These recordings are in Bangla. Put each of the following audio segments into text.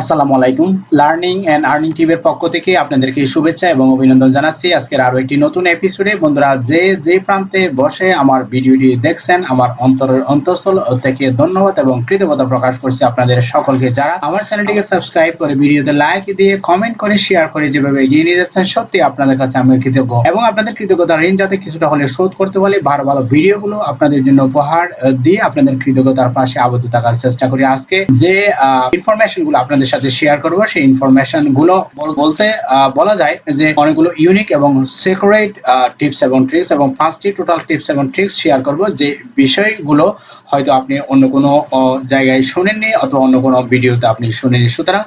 আসসালামু আলাইকুম। লার্নিং এন্ড আর্নিং টিভির পক্ষ থেকে আপনাদেরকে শুভেচ্ছা এবং অভিনন্দন জানাচ্ছি। আজকের আরও একটি নতুন এপিসোডে বন্ধুরা, যে যে প্রান্তে বসে আমার ভিডিওটি দেখছেন, আমার অন্তরের অন্তঃস্থল থেকে ধন্যবাদ এবং কৃতজ্ঞতা প্রকাশ করছি আপনাদের সকলকে। যারা আমার চ্যানেলটিকে সাবস্ক্রাইব করে ভিডিওতে লাইক দিয়ে কমেন্ট করে শেয়ার করে যেভাবে এগিয়ে নিয়ে যাচ্ছেন, সত্যি আপনাদের কাছে আমি কৃতজ্ঞ। এবং আপনাদের কৃতজ্ঞতা ঋণ যাতে কিছুটা হলে শোধ করতে পারি, ভালো ভালো ভিডিওগুলো আপনাদের জন্য উপহার দিয়ে আপনাদের কৃতজ্ঞতার পাশে আবদ্ধ থাকার চেষ্টা করি। আজকে যে ইনফরমেশনগুলো আপনাদের সাথে শেয়ার করব। সেই ইনফরমেশনগুলো বলতে বলা যায় যে অনেকগুলো ইউনিক এবং সিক্রেট টিপস এবং ট্রিক্স এবং পাঁচটি টোটাল টিপস এবং ট্রিক্স শেয়ার করব যে বিষয়গুলো হয়তো আপনি অন্য কোনো জায়গায় শুনেননি অথবা অন্য কোনো ভিডিওতে আপনি শুনেননি। সুতরাং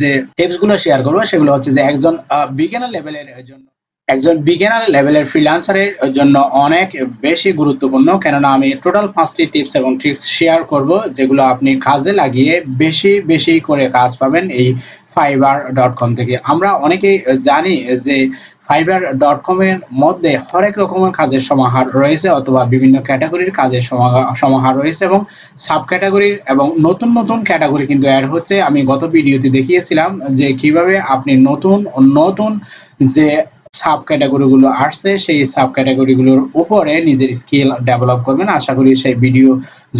যে টিপসগুলো শেয়ার করব সেগুলো হচ্ছে যে একজন বিজ্ঞানের লেভেলের জন্য একজন বিগিনার লেভেলের ফ্রিল্যান্সারের জন্য অনেক বেশি গুরুত্বপূর্ণ। কেননা, আমি টোটাল পাঁচটি টিপস এবং ট্রিক্স শেয়ার করব, যেগুলো আপনি কাজে লাগিয়ে বেশি বেশি করে কাজ পাবেন এই ফাইবার ডট কম থেকে। আমরা অনেকেই জানি যে ফাইবার ডট কম এর মধ্যে হরেক রকমের কাজের সমাহার রয়েছে, অথবা বিভিন্ন ক্যাটাগরির কাজের সমা- সমাহার রয়েছে এবং সাব ক্যাটাগরির এবং নতুন নতুন ক্যাটাগরি কিন্তু অ্যাড হচ্ছে। আমি গত ভিডিওতে দেখিয়েছিলাম যে কীভাবে আপনি নতুন নতুন যে সাব ক্যাটাগরিগুলো আসছে, সেই সাব ক্যাটাগরিগুলোর উপরে নিজের স্কিল ডেভেলপ করবেন। আশা করি সেই ভিডিও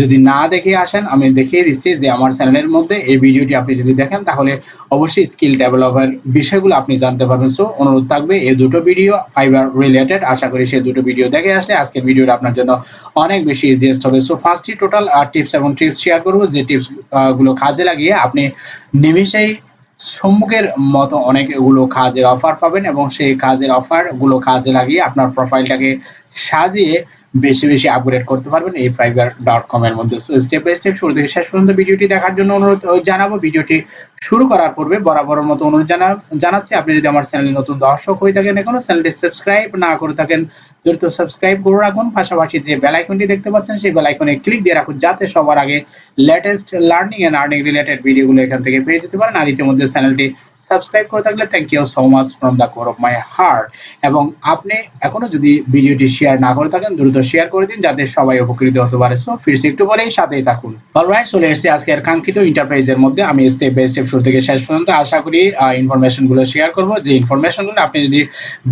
যদি না দেখে আসেন, আমি দেখিয়ে দিচ্ছি যে আমার চ্যানেলের মধ্যে এই ভিডিওটি আপনি যদি দেখেন, তাহলে অবশ্যই স্কিল ডেভেলপের বিষয়গুলো আপনি জানতে পারবেন। সো, অনুরোধ থাকবে, এই দুটো ভিডিও ফাইবার রিলেটেড, আশা করি সেই দুটো ভিডিও দেখে আসলে আজকের ভিডিওটা আপনার জন্য অনেক বেশি ইজিয়েস্ট হবে। সো ফার্স্টই টোটাল টিপস এবং ট্রিক্স শেয়ার করব। যে টিপসগুলো কাজে লাগিয়ে আপনি নিমিষেই সম্মুখের মতো অনেকগুলো কাজের অফার পাবেন এবং সেই কাজের অফারগুলো কাজে লাগিয়ে আপনার প্রোফাইলটাকে সাজিয়ে বেশি বেশি আপগ্রেড করতে পারবেন এই ফাইবার ডট কম এর মধ্যে। স্টেপ বাই স্টেপ শুরু থেকে শেষ পর্যন্ত ভিডিওটি দেখার জন্য অনুরোধ জানাব। ভিডিওটি শুরু করার পূর্বে বরাবরের মতো অনুরোধ জানা, জানাচ্ছি, আপনি যদি আমার চ্যানেলে নতুন দর্শক হয়ে থাকেন এখনও চ্যানেলটি সাবস্ক্রাইব না করে থাকেন, দ্রুত সাবস্ক্রাইব করে রাখুন। পাশাপাশি যে বেল আইকনটি দেখতে পাচ্ছেন, সেই বেল আইকনে ক্লিক দিয়ে রাখুন, যাতে সবার আগে latest learning and earning related ভিডিওগুলো এখান থেকে পেয়ে যেতে পারেন। আর ইতিমধ্যে চ্যানেলটি সাবস্ক্রাইব করে থাকলে thank you so much from the core of my heart এবং আপনি এখনও যদি ভিডিওটি শেয়ার না করে থাকেন, দ্রুত শেয়ার করে দিন যাতে সবাই উপকৃত হতে পারে। সো ফিরছি একটু পরেই, সাথেই থাকুন। অলরাইট চলে এসেছি আজকের কাঙ্ক্ষিত ইন্টারপ্রাইজের মধ্যে। আমি স্টেপ বাই স্টেপ শুরু থেকে শেষ পর্যন্ত আশা করি ইনফরমেশনগুলো শেয়ার করব। যে ইনফরমেশনগুলো আপনি যদি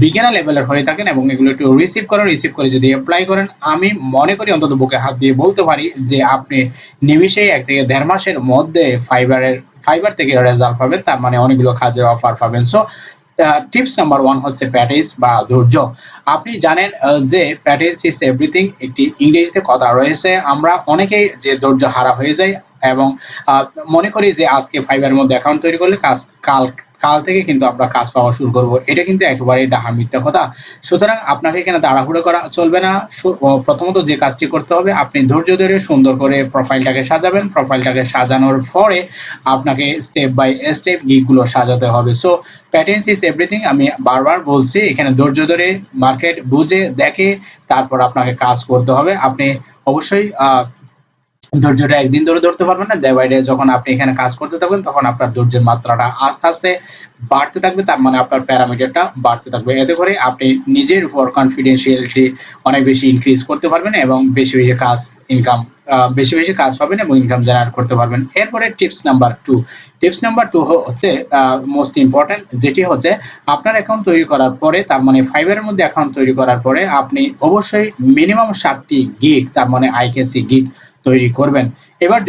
বিজ্ঞানা লেভেলের হয়ে থাকেন এবং এগুলো একটু রিসিভ করেন রিসিভ করে যদি অ্যাপ্লাই করেন, আমি মনে করি অন্তত বুকে হাত দিয়ে বলতে পারি যে আপনি নিমিশেই এক থেকে দেড় মাসের মধ্যে ফাইবারের ফাইবার থেকে রেজাল্ট পাবেন, তার মানে অনেকগুলো কাজের অফার পাবেন। সো টিপস নাম্বার ওয়ান হচ্ছে প্যাটেজ বা ধৈর্য। আপনি জানেন যে প্যাটেজ ইস এভরিথিং একটি ইংরেজিতে কথা রয়েছে। আমরা অনেকেই যে ধৈর্য হারা হয়ে যাই এবং মনে করি যে আজকে ফাইবারের মধ্যে অ্যাকাউন্ট তৈরি করলে কাজ, কাল কাল থেকে কিন্তু আমরা কাজ পাওয়া শুরু করব। এটা কিন্তু একেবারে ডাহা মিথ্যা কথা। সুতরাং আপনাকে এখানে তাড়াহুড়ো করা চলবে না। প্রথমত যে কাজটি করতে হবে, আপনি ধৈর্য ধরে সুন্দর করে প্রোফাইলটাকে সাজাবেন। প্রোফাইলটাকে সাজানোর পরে আপনাকে স্টেপ বাই স্টেপ গিকগুলো সাজাতে হবে। সো প্যাটেন্স ইজ এভরিথিং আমি বারবার বলছি, এখানে ধৈর্য ধরে মার্কেট বুঝে, দেখে, তারপর আপনাকে কাজ করতে হবে। আপনি অবশ্যই ধৈর্যটা একদিন ধরে ধরতে পারবেন না। ডে বাই ডে যখন আপনি এখানে কাজ করতে থাকবেন, তখন আপনার ধৈর্যের মাত্রাটা আস্তে আস্তে বাড়তে থাকবে, তার মানে আপনার প্যারামিটারটা বাড়তে থাকবে। এতে করে আপনি নিজের উপর কনফিডেন্সিয়ালিটি অনেক বেশি ইনক্রিজ করতে পারবেন এবং বেশি বেশি কাজ ইনকাম বেশি বেশি কাজ পাবেন এবং ইনকাম জেনারেট করতে পারবেন। এরপরে tips number two tips number two হচ্ছে মোস্ট ইম্পর্টেন্ট যেটি হচ্ছে আপনার অ্যাকাউন্ট তৈরি করার পরে, তার মানে ফাইবারের মধ্যে অ্যাকাউন্ট তৈরি করার পরে আপনি অবশ্যই মিনিমাম সাতটি গিগ তার মানে আইকেসি গিগ তৈরি করবেন। এবার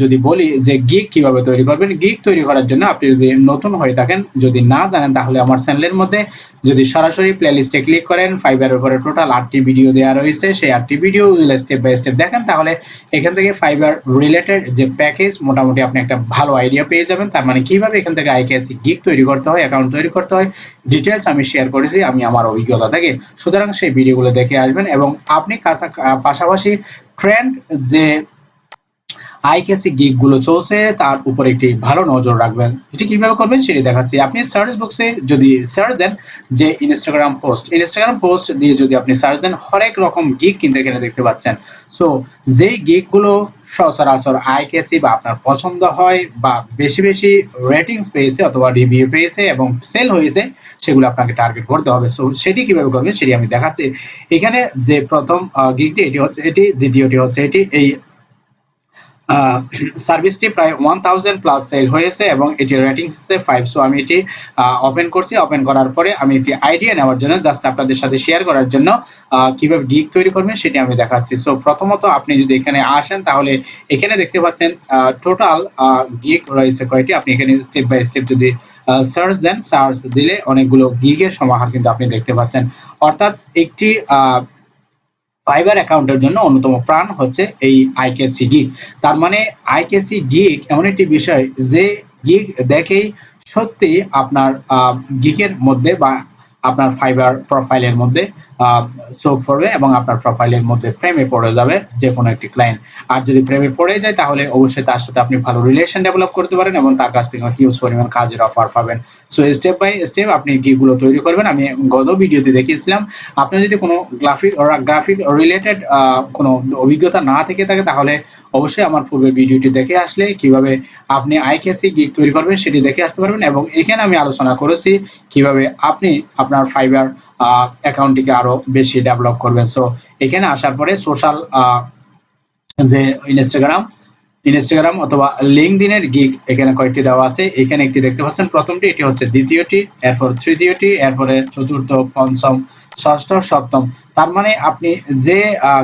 যদি বলি যে গিগ কীভাবে তৈরি করবেন গিগ তৈরি করার জন্য আপনি যদি নতুন হয়ে থাকেন, যদি না জানেন, তাহলে আমার চ্যানেলের মধ্যে যদি সরাসরি প্লেলিস্টে ক্লিক করেন ফাইবারের উপরে টোটাল আটটি ভিডিও দেওয়া রয়েছে, সেই আটটি ভিডিও স্টেপ বাই স্টেপ দেখেন, তাহলে এখান থেকে ফাইবার রিলেটেড যে প্যাকেজ মোটামুটি আপনি একটা ভালো আইডিয়া পেয়ে যাবেন। তার মানে কীভাবে এখান থেকে আইকেএসি গিগ তৈরি করতে হয় অ্যাকাউন্ট তৈরি করতে হয় ডিটেলস আমি শেয়ার করেছি, আমি আমার অভিজ্ঞতা থেকে সুতরাং সেই ভিডিওগুলো দেখে আসবেন এবং আপনি পাশাপাশি ট্রেন্ড যে আইকেসি গিগগুলো চলছে, তার উপর একটি ভালো নজর রাখবেন। এটি কীভাবে করবেন সেটি দেখাচ্ছি। আপনি সার্চ বক্সে যদি সার্চ দেন যে ইনস্টাগ্রাম পোস্ট ইনস্টাগ্রাম পোস্ট দিয়ে যদি আপনি সার্চ দেন, হরেক রকম গিগ কিন্তু এখানে দেখতে পাচ্ছেন। সো যেই গিগগুলো সচরাচর আইকেসি বা আপনার পছন্দ হয় বা বেশি বেশি রেটিংস পেয়েছে অথবা রিভিউ পেয়েছে এবং সেল হয়েছে, সেগুলো আপনাকে টার্গেট করতে হবে। সো সেটি কীভাবে করবেন সেটি আমি দেখাচ্ছি। এখানে যে প্রথম গিগটি এটি হচ্ছে, এটি দ্বিতীয়টি হচ্ছে, এটি এই সার্ভিসটি প্রায় ওয়ান থাউজেন্ড প্লাস সেল হয়েছে এবং এটি রেটিং হচ্ছে ফাইভ সো আমি এটি ওপেন করছি। ওপেন করার পরে আমি একটি আইডিয়া নেওয়ার জন্য জাস্ট আপনাদের সাথে শেয়ার করার জন্য কীভাবে গিগ তৈরি করবেন সেটি আমি দেখাচ্ছি। সো প্রথমত আপনি যদি এখানে আসেন, তাহলে এখানে দেখতে পাচ্ছেন টোটাল গিগ রয়েছে কয়টি? আপনি এখানে স্টেপ বাই স্টেপ যদি সার্চ দেন সার্চ দিলে অনেকগুলো গিগের সমাহার কিন্তু আপনি দেখতে পাচ্ছেন। অর্থাৎ একটি ফাইবার অ্যাকাউন্টের জন্য অন্যতম প্রাণ হচ্ছে এই আইকেসি গিগ তার মানে আইকেসি গিগ এমন একটি বিষয় যে গিগ দেখেই সত্যি আপনার গিগের মধ্যে বা আপনার ফাইবার প্রোফাইলের মধ্যে চোখ পড়বে এবং আপনার প্রোফাইলের মধ্যে প্রেমে পড়ে যাবে যে কোনো একটি ক্লায়েন্ট আর যদি প্রেমে পড়ে যায়, তাহলে অবশ্যই তার সাথে আপনি ভালো রিলেশন ডেভেলপ করতে পারেন এবং তার কাছ থেকে হিউজ পরিমাণ কাজের অফার পাবেন। সো স্টেপ বাই স্টেপ আপনি গিগুলো তৈরি করবেন, আমি গত ভিডিওতে দেখিয়েছিলাম। আপনি যদি কোনো গ্রাফিক গ্রাফিক রিলেটেড কোনো অভিজ্ঞতা না থেকে থাকে, তাহলে অবশ্যই আমার পূর্বের ভিডিওটি দেখে আসলে কীভাবে আপনি আইকেসি গিগ তৈরি করবেন, সেটি দেখে আসতে পারবেন এবং এখানে আমি আলোচনা করেছি কীভাবে আপনি আপনার ফাইবার অ্যাকাউন্টটিকে আরও বেশি ডেভেলপ করবেন সো এখানে আসার পরে সোশ্যাল যে ইনস্টাগ্রাম ইনস্টাগ্রাম অথবা লিঙ্কডিনের গিগ এখানে কয়েকটি দেওয়া আছে। এখানে একটি দেখতে পাচ্ছেন, প্রথমটি, এটি হচ্ছে দ্বিতীয়টি, এরপর তৃতীয়টি, এরপরে চতুর্থ, পঞ্চম, ষষ্ঠ, সপ্তম। তার মানে আপনি যে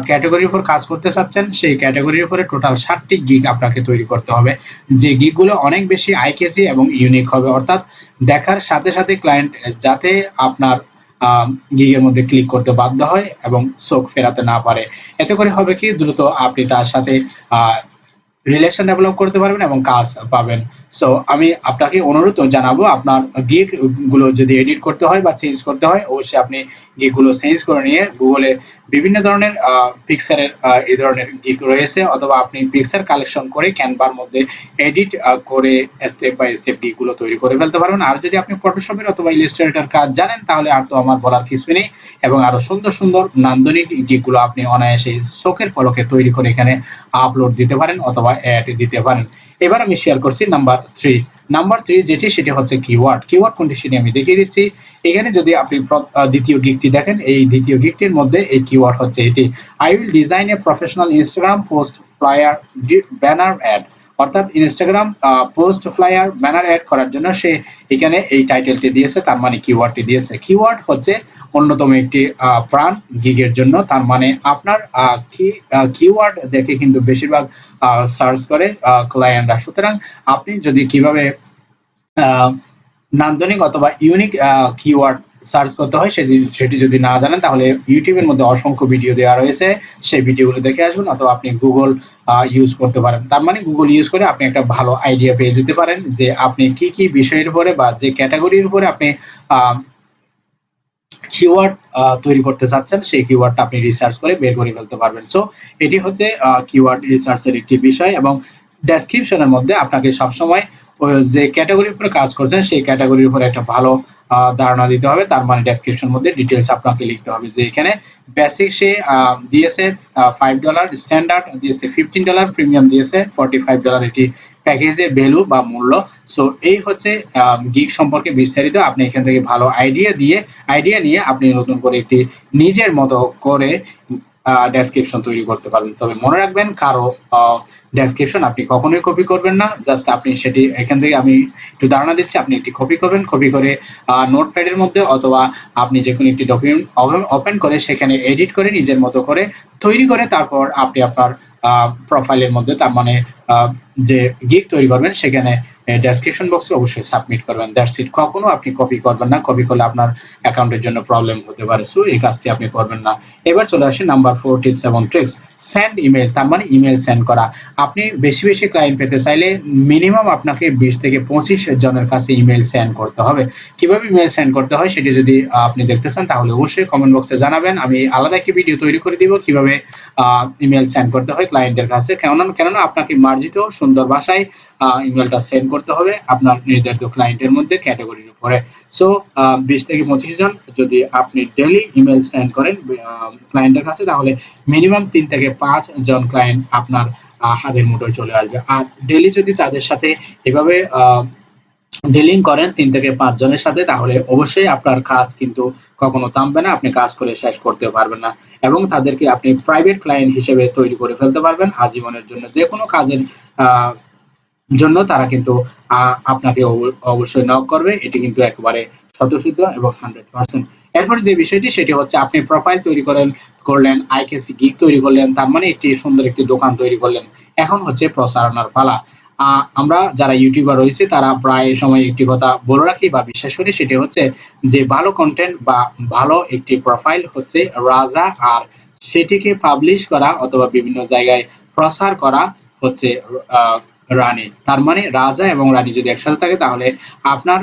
ক্যাটাগরির উপর কাজ করতে চাচ্ছেন, সেই ক্যাটাগরির উপরে টোটাল ষাটটি গিগ আপনাকে তৈরি করতে হবে। যে গিগগুলো অনেক বেশি আইকেসি এবং ইউনিক হবে। অর্থাৎ দেখার সাথে সাথে ক্লায়েন্ট যাতে আপনার গিগের মধ্যে ক্লিক করতে বাধ্য হয় এবং চোখ ফেরাতে না পারে। এতে করে হবে কি, দ্রুত আপনি তার সাথে রিলেশন ডেভেলপ করতে পারবেন এবং কাজ পাবেন। সো আমি আপনাকে অনুরোধ জানাব, আপনার গিগগুলো যদি এডিট করতে হয় বা চেঞ্জ করতে হয়, অবশ্যই আপনি গিগগুলো চেঞ্জ করে নিয়ে গুগলে বিভিন্ন ধরনের পিকচারের এই ধরনের গিগ রয়েছে অথবা আপনি পিকচার কালেকশন করে ক্যানভার মধ্যে এডিট করে স্টেপ বাই স্টেপ গিগগুলো তৈরি করে ফেলতে পারবেন। আর যদি আপনি ফটোশপের অথবা ইলিস্ট্রেটর কাজ জানেন, তাহলে আর তো আমার বলার কিছু নেই এবং আরও সুন্দর সুন্দর নান্দনিক গিগগুলো আপনি অনায়াসে চোখের পলকে তৈরি করে এখানে আপলোড দিতে পারেন অথবা অ্যাড দিতে পারেন। এবার আমি শেয়ার করছি নাম্বার থ্রি নাম্বার থ্রি যেটি, সেটি হচ্ছে কিওয়ার্ড কিওয়ার্ড কোনটি আমি দেখিয়ে দিচ্ছি। এখানে যদি আপনি দ্বিতীয় গিকটি দেখেন, এই দ্বিতীয় গিকটির মধ্যে এই কিওয়ার্ড হচ্ছে এটি I will design a professional Instagram post flyer banner ad অর্থাৎ Instagram post flyer banner ad করার জন্য সে এখানে এই টাইটেলটি দিয়েছে, তার মানে কিওয়ার্ডটি দিয়েছে। কিওয়ার্ড হচ্ছে অন্যতম একটি প্রাণ গিগের জন্য, তার মানে আপনার কিওয়ার্ড দেখে কিন্তু বেশিরভাগ সার্চ করে ক্লায়েন্টরা সুতরাং আপনি যদি কীভাবে নান্দনিক অথবা ইউনিক কিওয়ার্ড সার্চ করতে হয়, সেটি সেটি যদি না জানেন, তাহলে ইউটিউবের মধ্যে অসংখ্য ভিডিও দেওয়া রয়েছে। সেই ভিডিওগুলো দেখে আসবেন অথবা আপনি গুগল ইউজ করতে পারেন। তার মানে গুগল ইউজ করে আপনি একটা ভালো আইডিয়া পেয়ে যেতে পারেন যে আপনি কি কি বিষয়ের উপরে বা যে ক্যাটাগরির উপরে আপনি কিওয়ার্ড তৈরি করতে চাচ্ছেন, সেই কিওয়ার্ডটা আপনি রিসার্চ করে বের করে ফেলতে পারবেন। সো এটি হচ্ছে কিওয়ার্ড রিসার্চের একটি বিষয় এবং ডেসক্রিপশনের মধ্যে আপনাকে সবসময় যে ক্যাটাগরির উপরে কাজ করছেন, সেই ক্যাটাগরির উপরে একটা ভালো ধারণা দিতে হবে। তার মানে ডেসক্রিপশন মধ্যে ডিটেলস আপনাকে লিখতে হবে যে এখানে বেসিক সে দিয়েছে ফাইভ ডলার স্ট্যান্ডার্ড দিয়েছে ফিফটিন ডলার প্রিমিয়াম দিয়েছে ফর্টি ফাইভ ডলার এটি প্যাকেজের ভ্যালু বা মূল্য। সো এই হচ্ছে গিগ সম্পর্কে বিস্তারিত। আপনি এখান থেকে ভালো আইডিয়া দিয়ে আইডিয়া নিয়ে আপনি নতুন করে একটি নিজের মতো করে ডেসক্রিপশন তৈরি করতে পারবেন তবে মনে রাখবেন, কারও ডেসক্রিপশন আপনি কখনোই কপি করবেন না। জাস্ট আপনি সেটি, এখান থেকে আমি একটু ধারণা দিচ্ছি, আপনি একটি কপি করবেন। কপি করে নোটপ্যাডের মধ্যে অথবা আপনি যে কোনো একটি ডকুমেন্ট ওপেন করে সেখানে এডিট করে নিজের মতো করে তৈরি করে তারপর আপনি আপনার প্রোফাইলের মধ্যে তার মানে যে গিগ তৈরি করবেন, সেখানে ডেসক্রিপশন বক্সে অবশ্যই সাবমিট করবেন। দ্যাটস ইট কখনো আপনি কপি করবেন না। কপি করলে আপনার অ্যাকাউন্টের জন্য প্রবলেম হতে পারে। সো এই কাজটি আপনি করবেন না। এবার চলে আসি নাম্বার ফোর টিপস এবং ট্রিক্স সেন্ড ইমেল তার মানে ইমেল সেন্ড করা। আপনি বেশি বেশি ক্লায়েন্ট পেতে চাইলে মিনিমাম আপনাকে বিশ থেকে পঁচিশ জনের কাছে ইমেল সেন্ড করতে হবে। কীভাবে ইমেল সেন্ড করতে হয় সেটি যদি আপনি দেখতে চান, তাহলে অবশ্যই কমেন্ট বক্সে জানাবেন। আমি আলাদা একটি ভিডিও তৈরি করে দিব কীভাবে ইমেল সেন্ড করতে হয় ক্লায়েন্টের কাছে। কেননা কেননা আপনাকে মার্জিত সুন্দর ভাষায় ইমেলটা সেন্ড করতে হবে আপনার নির্ধারিত ক্লায়েন্টের মধ্যে ক্যাটাগরির উপরে। সো বিশ থেকে পঁচিশ জন যদি আপনি ডেলি ইমেল সেন্ড করেন ক্লায়েন্টের কাছে, তাহলে মিনিমাম তিন থেকে পাঁচ জন ক্লায়েন্ট আপনার হাতের মুঠোয় চলে আসবে। আর ডেলি যদি তাদের সাথে এভাবে ডিলিং করেন তিন থেকে পাঁচ জনের সাথে, তাহলে অবশ্যই আপনার কাজ কিন্তু কখনো থামবে না, আপনি কাজ করে শেষ করতে পারবেন না। এবং তাদেরকে আপনি প্রাইভেট ক্লায়েন্ট হিসেবে তৈরি করে ফেলতে পারবেন আজীবনের জন্য। যে কোনো কাজের জন্য তারা কিন্তু আপনাকে অব- অবশ্যই নক করবে। এটি কিন্তু একেবারে স্বতঃসিদ্ধ এবং হান্ড্রেড পার্সেন্ট এরপর যে বিষয়টি, সেটি হচ্ছে আপনি প্রোফাইল তৈরি করেন, করলেন আইকেসি গিগ তৈরি করলেন, তার মানে একটি সুন্দর একটি দোকান তৈরি করলেন। এখন হচ্ছে প্রচারণার পালা। আমরা যারা ইউটিউবার রয়েছে, তারা প্রায় সময় একটি কথা বলে রাখি বা বিশ্বাস করি, সেটি হচ্ছে যে ভালো কন্টেন্ট বা ভালো একটি প্রোফাইল হচ্ছে রাজা আর সেটিকে পাবলিশ করা অথবা বিভিন্ন জায়গায় প্রসার করা হচ্ছে রানী। তার মানে রাজা এবং রানী যদি একসাথে থাকে, তাহলে আপনার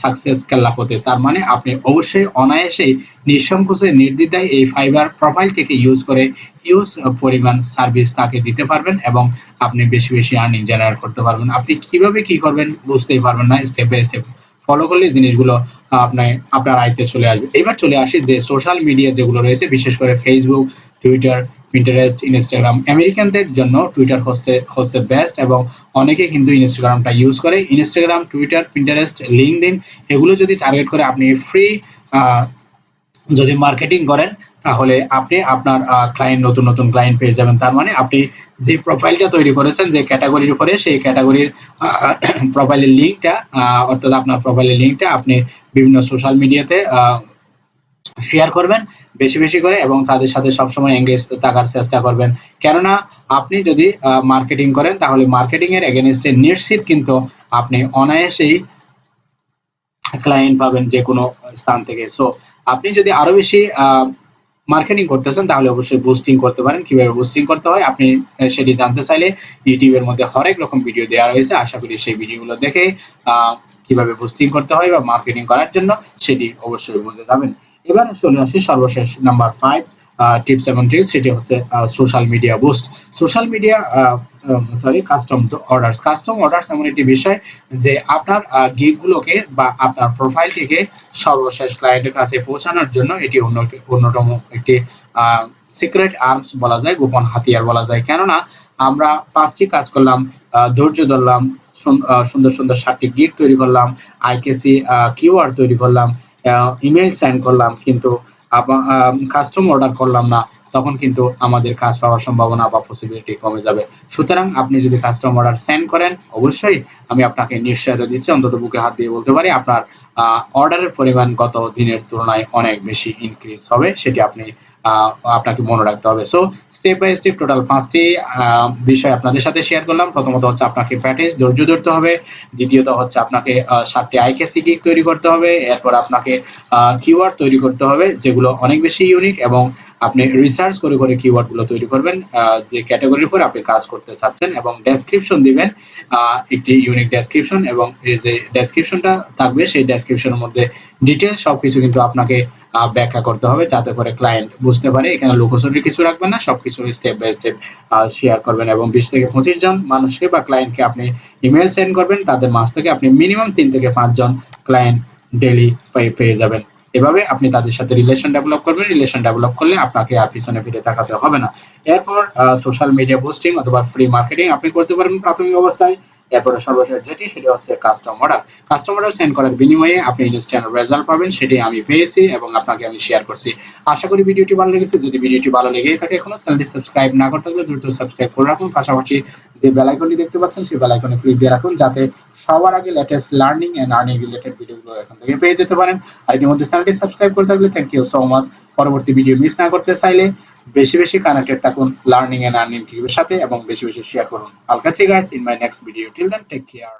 সাকসেস কেল্লাপতে তার মানে আপনি অবশ্যই অনায়াসেই নিঃসংকোচে নির্দ্বিধায় এই ফাইবার প্রোফাইলটিকে ইউজ করে ইউজ পরিমাণ সার্ভিস তাকে দিতে পারবেন এবং আপনি বেশি বেশি আর্নিং জেনারেট করতে পারবেন। আপনি কীভাবে কি করবেন বুঝতেই পারবেন না। স্টেপ বাই স্টেপ ফলো করলে জিনিসগুলো আপনার আপনার আয়ত্তে চলে আসবে। এবার চলে আসি যে সোশ্যাল মিডিয়া যেগুলো রয়েছে, বিশেষ করে ফেসবুক টুইটার পিন্টারেস্ট ইনস্টাগ্রাম আমেরিকানদের জন্য টুইটার হচ্ছে হচ্ছে বেস্ট এবং অনেকে কিন্তু ইনস্টাগ্রামটা ইউজ করে। ইনস্টাগ্রাম টুইটার পিন্টারেস্ট লিঙ্কডিন এগুলো যদি টার্গেট করে আপনি ফ্রি যদি মার্কেটিং করেন, তাহলে আপনি আপনার ক্লায়েন্ট নতুন নতুন ক্লায়েন্ট পেয়ে যাবেন। তার মানে আপনি যে প্রোফাইলটা তৈরি করেছেন, যে ক্যাটাগরির উপরে, সেই ক্যাটাগরির প্রোফাইলের লিঙ্কটা অর্থাৎ আপনার প্রোফাইলের লিঙ্কটা আপনি বিভিন্ন সোশ্যাল মিডিয়াতে শেয়ার করবেন বেশি বেশি করে এবং তাদের সাথে সবসময় এঙ্গেজ থাকার চেষ্টা করবেন। কেননা আপনি যদি মার্কেটিং করেন, তাহলে মার্কেটিং এর এগেনস্টে নিশ্চিত কিন্তু আপনি অনায়াসেই ক্লায়েন্ট পাবেন যে কোনো স্থান থেকে। সো আপনি যদি আরও বেশি মার্কেটিং করতেছেন, তাহলে অবশ্যই বুস্টিং করতে পারেন। কীভাবে বুস্টিং করতে হয়, আপনি সেটি জানতে চাইলে ইউটিউবের মধ্যে হরেক রকম ভিডিও দেওয়া রয়েছে। আশা করি সেই ভিডিওগুলো দেখে কীভাবে বুস্টিং করতে হয় বা মার্কেটিং করার জন্য, সেটি অবশ্যই বুঝে যাবেন। এবার চলে আসি সর্বশেষ নাম্বার ফাইভ টিপস এবং ট্রিক্স সেটি হচ্ছে social media boost social media sorry custom orders custom orders এমন একটি বিষয় যে আপনার গিগগুলোকে বা আপনার প্রোফাইলটিকে সর্বশেষ ক্লায়েন্টের কাছে পৌঁছানোর জন্য এটি অন্য অন্যতম একটি সিক্রেট আর্মস বলা যায়, গোপন হাতিয়ার বলা যায়। কেননা, আমরা পাঁচটি কাজ করলাম ধৈর্য ধরলাম সুন্দর সুন্দর সাতটি গিগ তৈরি করলাম আইকেসি কিওয়ার্ড তৈরি করলাম ইমেল সেন্ড করলাম, কিন্তু কাস্টম অর্ডার করলাম না, তখন কিন্তু আমাদের কাজ পাওয়ার সম্ভাবনা বা পসিবিলিটি কমে যাবে। সুতরাং আপনি যদি কাস্টম অর্ডার সেন্ড করেন, অবশ্যই আমি আপনাকে নিশ্চয়তা দিচ্ছি, অন্তত বুকে হাত দিয়ে বলতে পারি, আপনার অর্ডারের পরিমাণ গত দিনের তুলনায় অনেক বেশি ইনক্রিজ হবে, সেটি আপনি আপনাকে মনে রাখতে হবে। So step by step total পাঁচটি বিষয় আপনাদের সাথে শেয়ার করলাম। প্রথমত হচ্ছে আপনাকে প্র্যাকটিস ধৈর্য ধরতে হবে। দ্বিতীয়ত হচ্ছে আপনাকে সাতটি আইকেসি গিগ তৈরি করতে হবে। এরপর আপনাকে কিওয়ার্ড তৈরি করতে হবে, যেগুলো অনেক বেশি ইউনিক এবং আপনি রিসার্চ করে করে কিওয়ার্ডগুলো তৈরি করবেন যে ক্যাটাগরির উপর আপনি কাজ করতে চাচ্ছেন এবং ডেসক্রিপশন দিবেন একটি ইউনিক ডেসক্রিপশন এবং যে ডেসক্রিপশনটা থাকবে, সেই ডেসক্রিপশনের মধ্যে ডিটেলস সবকিছু কিন্তু আপনাকে ব্যাখ্যা করতে হবে যাতে করে ক্লায়েন্ট বুঝতে পারে। এখানে লোকসরি কিছু রাখবেন না, সবকিছু স্টেপ বাই স্টেপ শেয়ার করবেন এবং বিশ থেকে পঁচিশ জন মানুষকে বা ক্লায়েন্টকে আপনি ইমেল সেন্ড করবেন। তাদের মাঝ থেকে আপনি মিনিমাম তিন থেকে পাঁচজন ক্লায়েন্ট ডেলি পেয়ে যাবেন। এভাবে আপনি তাদের সাথে রিলেশন ডেভেলপ করবেন। রিলেশন ডেভেলপ করলে আপনাকে আর পিছনে ফিরে তাকাতে হবে না। এরপর সোশ্যাল মিডিয়া পোস্টিং অথবা ফ্রি মার্কেটিং আপনি করতে পারবেন প্রাথমিক অবস্থায়। এরপরে সর্বশেষ যেটি, সেটি হচ্ছে custom order custom order send করার বিনিময়ে আপনি ইনস্ট্যান্ট রেজাল্ট পাবেন, সেটি আমি পেয়েছি এবং আপনাকে আমি শেয়ার করছি। আশা করি ভিডিওটি ভালো লেগেছে। যদি ভিডিওটি ভালো লেগে থাকে এখনও, চ্যানেলটি সাবস্ক্রাইব না করতে হলে দ্রুত সাবস্ক্রাইব করে রাখুন। পাশাপাশি যে বেল আইকনটি দেখতে পাচ্ছেন, সেই বেল আইকনে ক্লিক দিয়ে রাখুন, যাতে সবার আগে latest learning and earning related ভিডিওগুলো এখান থেকে পেয়ে যেতে পারেন। আর ইতিমধ্যে চ্যানেলটি সাবস্ক্রাইব করে থাকলে থ্যাংক ইউ সো মাচ পরবর্তী ভিডিও মিস না করতে চাইলে বেশি বেশি কানেক্টেড থাকুন লার্নিং এন্ড আর্নিং টিভির সাথে, এবং বেশি বেশি শেয়ার করুন। আল কাছে guys in my next video till then take care